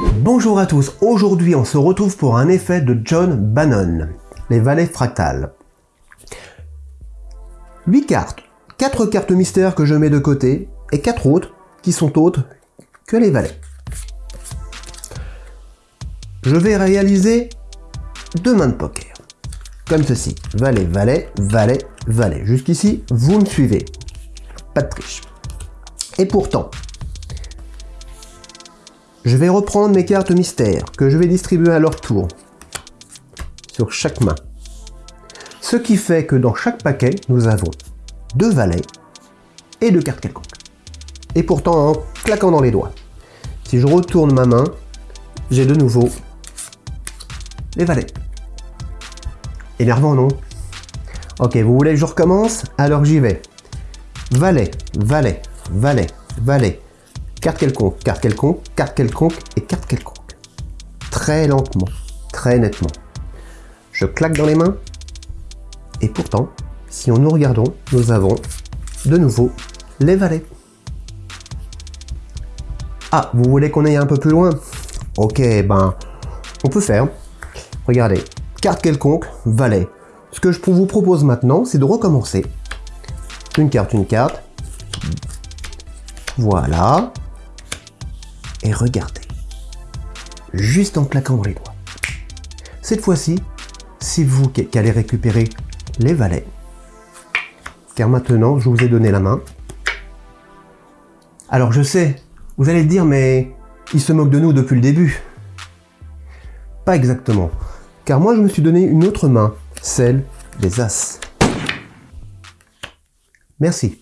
Bonjour à tous, aujourd'hui on se retrouve pour un effet de John Bannon, les valets fractales. 8 cartes, 4 cartes mystères que je mets de côté, et 4 autres qui sont autres que les valets. Je vais réaliser deux mains de poker, comme ceci, valet, valet, valet, valet. Jusqu'ici, vous me suivez, pas de triche. Et pourtant, je vais reprendre mes cartes mystères que je vais distribuer à leur tour sur chaque main. Ce qui fait que dans chaque paquet, nous avons deux valets et deux cartes quelconques. Et pourtant en claquant dans les doigts. Si je retourne ma main, j'ai de nouveau les valets. Énervant, non Ok, vous voulez que je recommence? Alors j'y vais. Valet, valet, valet, valet, carte quelconque, carte quelconque, carte quelconque et carte quelconque. Très lentement, très nettement. Je claque dans les mains. Et pourtant, si nous regardons, nous avons de nouveau les valets. Ah, vous voulez qu'on aille un peu plus loin? Ok, ben, on peut faire. Regardez, carte quelconque, valet. Ce que je vous propose maintenant, c'est de recommencer. Une carte, une carte. Voilà. Et regardez. Juste en claquant dans les doigts. Cette fois-ci, c'est vous qui allez récupérer les valets. Car maintenant, je vous ai donné la main. Alors je sais, vous allez dire, mais il se moque de nous depuis le début. Pas exactement. Car moi, je me suis donné une autre main, celle des As. Merci.